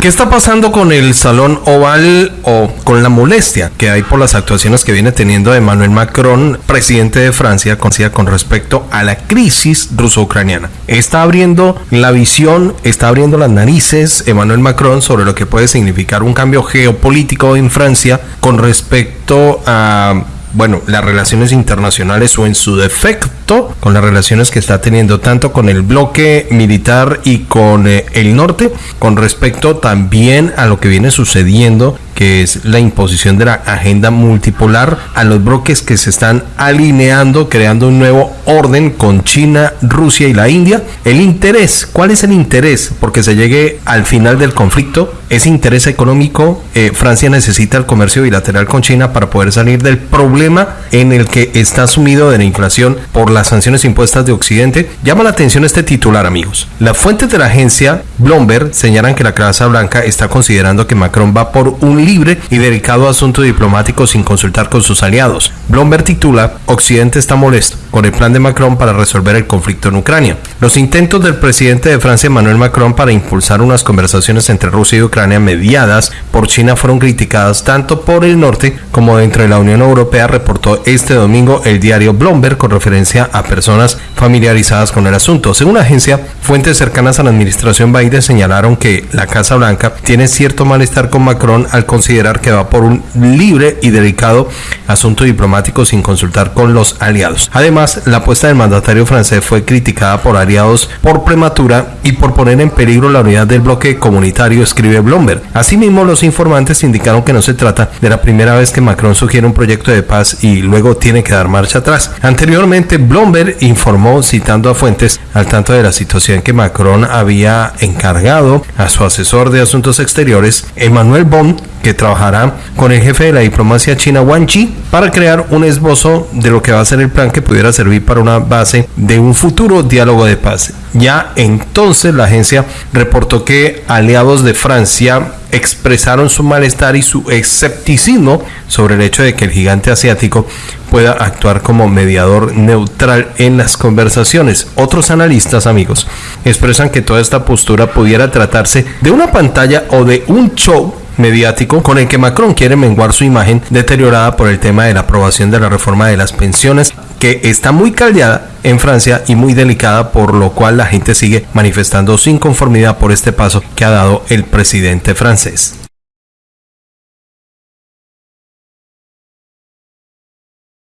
¿Qué está pasando con el Salón Oval o con la molestia que hay por las actuaciones que viene teniendo Emmanuel Macron, presidente de Francia, con respecto a la crisis ruso-ucraniana? Está abriendo la visión, está abriendo las narices Emmanuel Macron sobre lo que puede significar un cambio geopolítico en Francia con respecto a bueno, las relaciones internacionales o en su defecto con las relaciones que está teniendo tanto con el bloque militar y con eh, el norte, con respecto también a lo que viene sucediendo que es la imposición de la agenda multipolar a los bloques que se están alineando, creando un nuevo orden con China, Rusia y la India. El interés, ¿cuál es el interés? Porque se llegue al final del conflicto, ese interés económico, eh, Francia necesita el comercio bilateral con China para poder salir del problema en el que está sumido de la inflación por las sanciones impuestas de Occidente. Llama la atención este titular, amigos. Las fuentes de la agencia Bloomberg señalan que la Casa Blanca está considerando que Macron va por un libre y dedicado a asuntos diplomáticos sin consultar con sus aliados. Bloomberg titula Occidente está molesto con el plan de Macron para resolver el conflicto en Ucrania. Los intentos del presidente de Francia Emmanuel Macron para impulsar unas conversaciones entre Rusia y Ucrania mediadas por China fueron criticadas tanto por el norte como dentro de la Unión Europea, reportó este domingo el diario Bloomberg con referencia a personas familiarizadas con el asunto. Según la agencia, fuentes cercanas a la administración Biden señalaron que la Casa Blanca tiene cierto malestar con Macron al considerar que va por un libre y delicado asunto diplomático sin consultar con los aliados. Además, la apuesta del mandatario francés fue criticada por aliados por prematura y por poner en peligro la unidad del bloque comunitario, escribe Bloomberg. Asimismo, los informantes indicaron que no se trata de la primera vez que Macron sugiere un proyecto de paz y luego tiene que dar marcha atrás. Anteriormente, Bloomberg informó, citando a fuentes al tanto de la situación que Macron había encargado a su asesor de asuntos exteriores, Emmanuel Bond, que trabajará con el jefe de la diplomacia china Wang Yi para crear un esbozo de lo que va a ser el plan que pudiera servir para una base de un futuro diálogo de paz. Ya entonces la agencia reportó que aliados de Francia expresaron su malestar y su escepticismo sobre el hecho de que el gigante asiático pueda actuar como mediador neutral en las conversaciones. Otros analistas, amigos, expresan que toda esta postura pudiera tratarse de una pantalla o de un show mediático con el que Macron quiere menguar su imagen deteriorada por el tema de la aprobación de la reforma de las pensiones que está muy caldeada en Francia y muy delicada por lo cual la gente sigue manifestando su inconformidad por este paso que ha dado el presidente francés.